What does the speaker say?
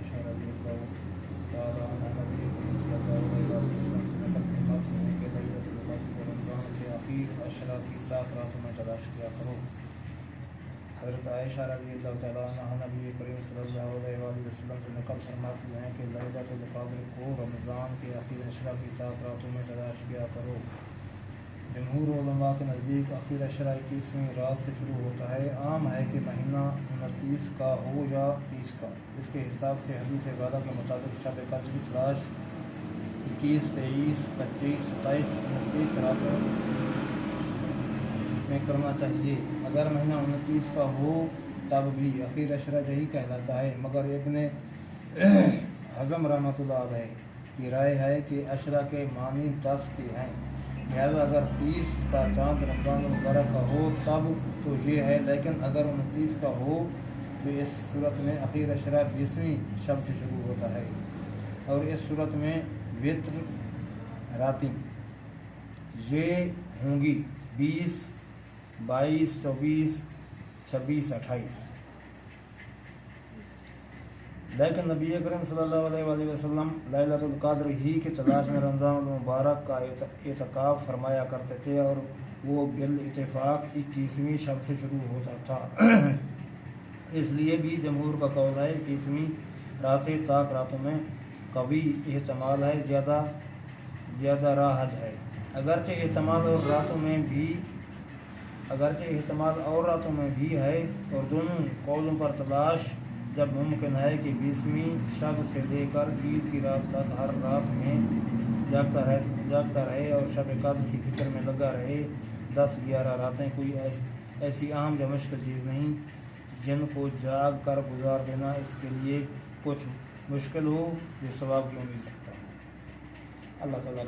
عائشہ رضی اللہ تعالیٰ عنہ نبی کریم صلی اللہ علیہ وسلم سے نقل فرماتی ہیں کہ کو رمضان کے آخر کی راتوں میں تلاش کیا کرو حضرت عائشہ رضی اللہ تعالیٰ عنہ نبی کریم صلی اللہ علیہ وآلہ وسلم سے نقل فرماتی ہیں کہ لیلۃ القدر کو رمضان کے آخر اشرا کی طاق راتوں میں تلاش کیا کرو۔ جمہور علماء کے نزدیک آخر اشرا اکیسویں رات سے شروع ہوتا ہے۔ عام ہے کہ مہینہ انتیس کا ہو یا تیس کا۔ اس کے حساب سے حدیث والا کے مطابق شب قدر کی تلاش اکیس، تیئیس، پچیس، ستائیس، انتیس راتوں میں کرنا چاہیے۔ اگر مہینہ انتیس کا ہو تب بھی اخیر اشرا یہی کہلاتا ہے۔ مگر ابن حضم رحمۃ اللہ علیہ کی رائے ہے کہ اشرا کے معنی دس کے ہیں۔ لہذا اگر تیس کا چاند رمضان المبارک کا ہو، تب تو یہ ہے، لیکن اگر انتیس کا ہو، تو اس صورت میں اخیر اشرا بیسویں شب سے شروع ہوتا ہے۔ اور اس صورت میں وطر راتیں، یہ ہوں گی بیس، بائیس، چوبیس، چھبیس، اٹھائیس۔ لیکن نبی کریم صلی اللہ علیہ وآلہ وسلم لیلۃ القدر ہی کے تلاش میں رمضان المبارک کا اعتکاف فرمایا کرتے تھے اور وہ بالاتفاق اکیسویں شب سے شروع ہوتا تھا۔ اس لیے بھی جمہور کا قول ہے اکیسویں رات سے راتوں میں قوی احتمال ہے، زیادہ زیادہ راحج ہے۔ اگرچہ احتمال اور راتوں میں بھی، اگرچہ احتمال اور راتوں میں بھی ہے، اور دونوں قولوں پر تلاش جب ممکن ہے کہ بیسویں شب سے لے کر عید کی رات تک ہر رات میں جاگتا رہے جاگتا رہے اور شب قدر کی فکر میں لگا رہے۔ دس گیارہ راتیں کوئی ایسی ایسی اہم یا مشکل چیز نہیں جن کو جاگ کر گزار دینا اس کے لیے کچھ مشکل ہو جو ثواب کی امید رکھتا ہے۔ اللہ تعالیٰ